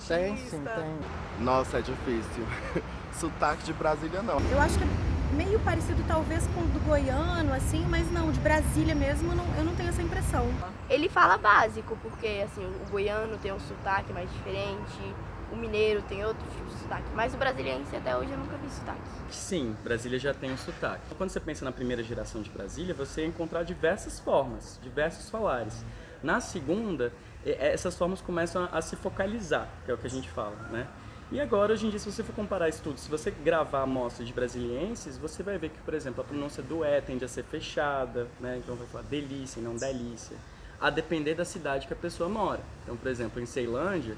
artista. Tem sim, tem. Nossa, é difícil. Sotaque de Brasília não. Eu acho que é meio parecido talvez com o do goiano, assim, mas não, de Brasília mesmo, não, eu não tenho essa impressão. Ele fala básico, porque assim, o goiano tem um sotaque mais diferente, o mineiro tem outro tipo de sotaque, mas o brasiliense até hoje eu nunca vi sotaque. Sim, Brasília já tem um sotaque. Quando você pensa na primeira geração de Brasília, você ia encontrar diversas formas, diversos falares. Na segunda, essas formas começam a se focalizar, que é o que a gente fala, né? E agora, hoje em dia, se você for comparar estudos, se você gravar amostras de brasilienses, você vai ver que, por exemplo, a pronúncia do E tende a ser fechada, né? Então vai falar delícia e não delícia. A depender da cidade que a pessoa mora. Então, por exemplo, em Ceilândia,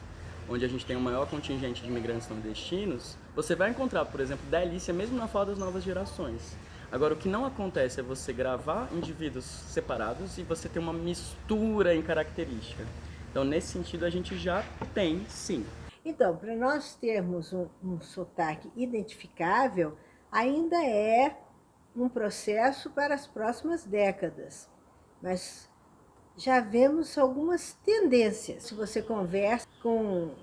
onde a gente tem o maior contingente de imigrantes nordestinos, você vai encontrar, por exemplo, delícia mesmo na fala das novas gerações. Agora, o que não acontece é você gravar indivíduos separados e você ter uma mistura em característica. Então, nesse sentido, a gente já tem, sim. Então, para nós termos um, um sotaque identificável, ainda é um processo para as próximas décadas. Mas já vemos algumas tendências. Se você conversa com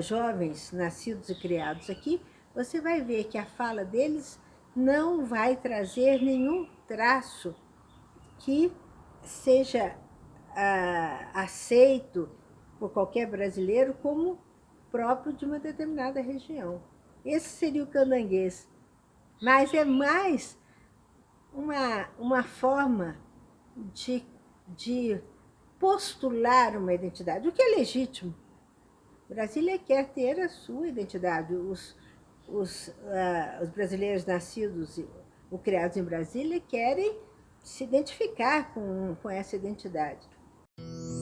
jovens nascidos e criados aqui, você vai ver que a fala deles não vai trazer nenhum traço que seja ah, aceito por qualquer brasileiro como próprio de uma determinada região. Esse seria o candanguês. Mas é mais uma, uma forma de de postular uma identidade, o que é legítimo. Brasília quer ter a sua identidade. Os, os, uh, os brasileiros nascidos ou criados em Brasília querem se identificar com, com essa identidade. Thank you.